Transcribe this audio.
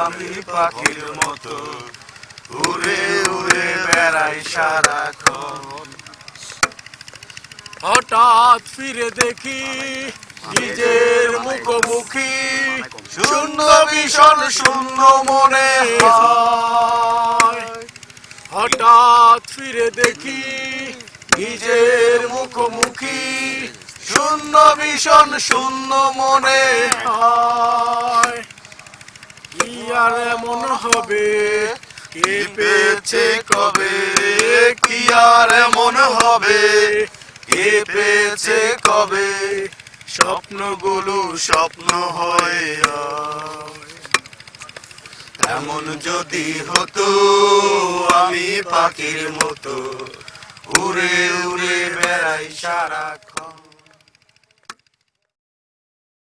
আমি পাখির মতো উড়ে উড়ে বেড়াই হঠাৎ ফিরে দেখি নিজের মুখোমুখি শূন্য ভীষণ, শূন্য মনে হঠাৎ ফিরে দেখি নিজের মুখোমুখি, শূন্য ভীষণ, শূন্য মনে হয়। কি আর এমন হবে? কে পেয়েছে কবে? কি আর এমন হবে? কে পেয়েছে কবে? স্বপ্নগুলো স্বপ্ন হয়ে এমন যদি হতো, আমি পাখির মতো উড়ে উড়ে বেড়াই সারাক্ষণ